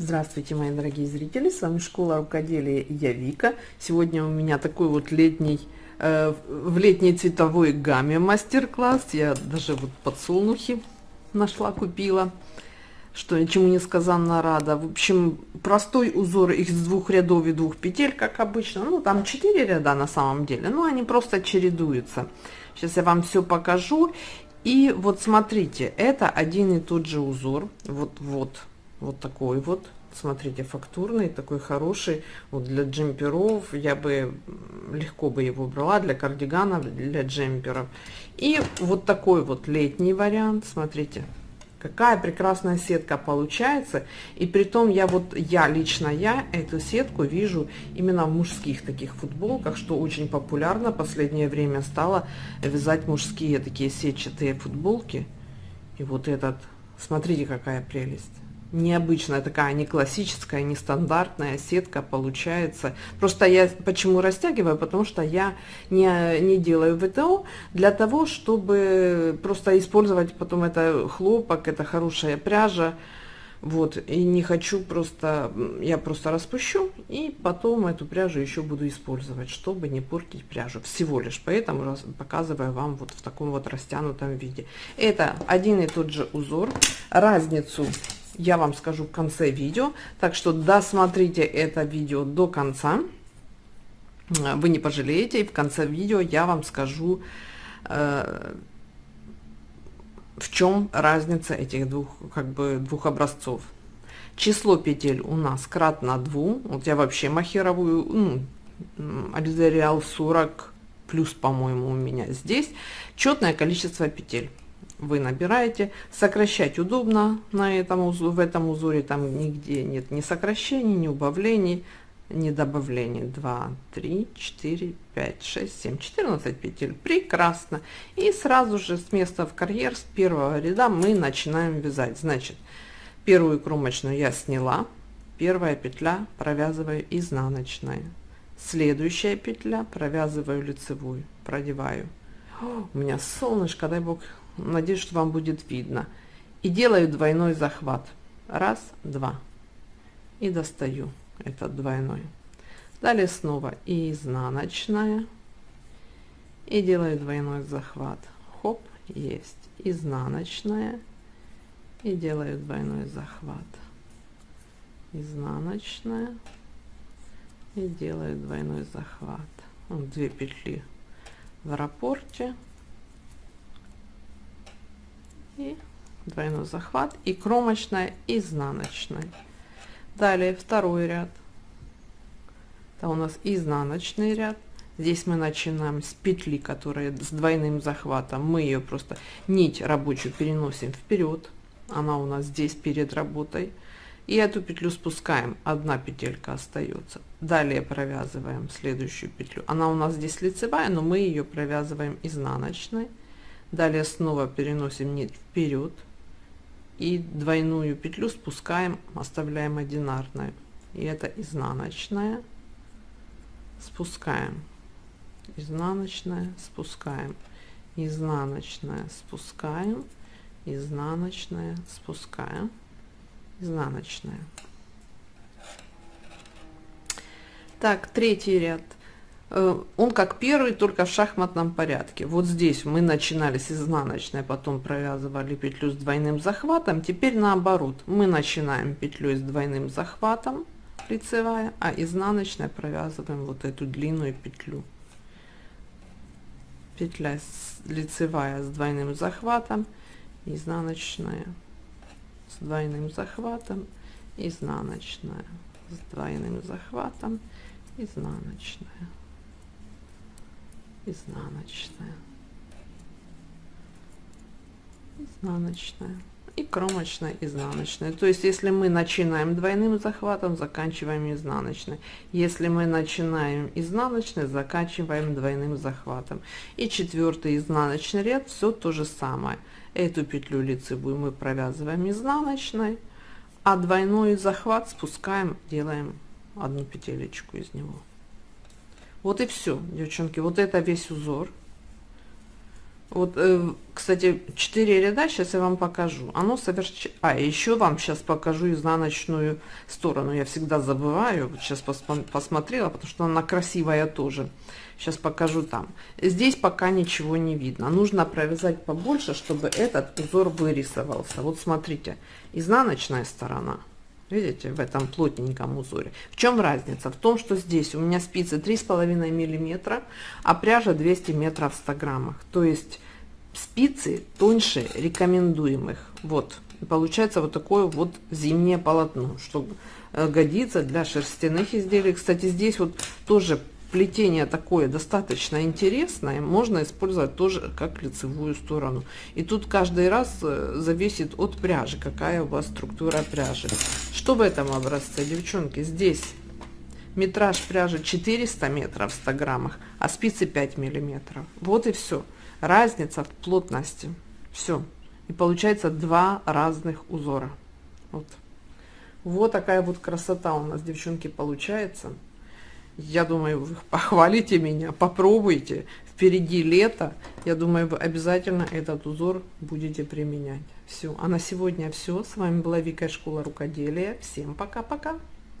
Здравствуйте, мои дорогие зрители! С вами Школа рукоделия я Вика. Сегодня у меня такой вот летний, э, в летней цветовой гамме мастер-класс. Я даже вот подсолнухи нашла, купила, что чему несказанно рада. В общем, простой узор из двух рядов и двух петель, как обычно. Ну, там четыре ряда на самом деле, но они просто чередуются. Сейчас я вам все покажу. И вот смотрите, это один и тот же узор. Вот-вот вот такой вот смотрите фактурный такой хороший вот для джемперов. Я бы легко бы его брала для кардиганов для джемперов. И вот такой вот летний вариант. Смотрите какая прекрасная сетка получается. И при том я вот я лично я эту сетку вижу именно в мужских таких футболках что очень популярно. Последнее время стало вязать мужские такие сетчатые футболки. И вот этот смотрите какая прелесть необычная такая, не классическая, не стандартная сетка получается. Просто я почему растягиваю, потому что я не, не делаю ВТО для того, чтобы просто использовать потом это хлопок, это хорошая пряжа. Вот, и не хочу просто, я просто распущу, и потом эту пряжу еще буду использовать, чтобы не портить пряжу. Всего лишь, поэтому показываю вам вот в таком вот растянутом виде. Это один и тот же узор. Разницу я вам скажу в конце видео. Так что досмотрите это видео до конца. Вы не пожалеете. И в конце видео я вам скажу, э, в чем разница этих двух, как бы, двух образцов. Число петель у нас кратно 2. Вот я вообще махеровую, ну, Альзериал 40 плюс, по-моему, у меня здесь. Четное количество петель вы набираете. Сокращать удобно на этом, в этом узоре, там нигде нет ни сокращений, ни убавлений, ни добавлений. 2, 3, 4, 5, 6, 7, 14 петель. Прекрасно. И сразу же с места в карьер, с первого ряда мы начинаем вязать. Значит, первую кромочную я сняла. Первая петля провязываю изнаночной. Следующая петля провязываю лицевую, продеваю. У меня солнышко, дай бог Надеюсь, что вам будет видно. И делаю двойной захват. Раз, два. И достаю этот двойной. Далее снова и изнаночная. И делаю двойной захват. Хоп, есть. Изнаночная. И делаю двойной захват. Изнаночная. И делаю двойной захват. Вот две петли в рапорте и двойной захват и кромочная изнаночная далее второй ряд. Это у нас изнаночный ряд. Здесь мы начинаем с петли которая с двойным захватом. Мы ее просто нить рабочую переносим вперед она у нас здесь перед работой. И эту петлю спускаем. Одна петелька остается далее провязываем следующую петлю. Она у нас здесь лицевая но мы ее провязываем изнаночной далее снова переносим нить вперед и двойную петлю спускаем оставляем одинарной и это изнаночная. Спускаем. Изнаночная спускаем. Изнаночная спускаем. Изнаночная спускаем. Изнаночная. Так третий ряд он как первый, только в шахматном порядке. Вот здесь мы начинали с изнаночной, потом провязывали петлю с двойным захватом. Теперь наоборот, мы начинаем петлю с двойным захватом, лицевая, а изнаночной провязываем вот эту длинную петлю. Петля лицевая с двойным захватом, изнаночная с двойным захватом, изнаночная с двойным захватом, изнаночная изнаночная. Изнаночная. И кромочная изнаночная. То есть если мы начинаем двойным захватом заканчиваем изнаночной. Если мы начинаем изнаночной заканчиваем двойным захватом. И четвертый изнаночный ряд все то же самое. Эту петлю лицевую мы провязываем изнаночной а двойной захват спускаем делаем одну петелечку из него вот и все, девчонки. Вот это весь узор. Вот, э, кстати, 4 ряда, сейчас я вам покажу. Оно совершенно... А, еще вам сейчас покажу изнаночную сторону. Я всегда забываю. Сейчас пос посмотрела, потому что она красивая тоже. Сейчас покажу там. Здесь пока ничего не видно. Нужно провязать побольше, чтобы этот узор вырисовался. Вот смотрите, изнаночная сторона. Видите, в этом плотненьком узоре. В чем разница? В том, что здесь у меня спицы 3,5 миллиметра, а пряжа 200 метров в 100 граммах. То есть спицы тоньше рекомендуемых. Вот. Получается вот такое вот зимнее полотно, что э, годится для шерстяных изделий. Кстати, здесь вот тоже плетение такое достаточно интересное, можно использовать тоже как лицевую сторону. И тут каждый раз э, зависит от пряжи, какая у вас структура пряжи. Что в этом образце, девчонки? Здесь метраж пряжи 400 метров в 100 граммах, а спицы 5 миллиметров. Вот и все. Разница в плотности. Все. И получается два разных узора. Вот. Вот такая вот красота у нас, девчонки, получается. Я думаю, вы похвалите меня, попробуйте. Впереди лето. Я думаю, вы обязательно этот узор будете применять. Все. А на сегодня все. С вами была Вика Школа Рукоделия. Всем пока-пока.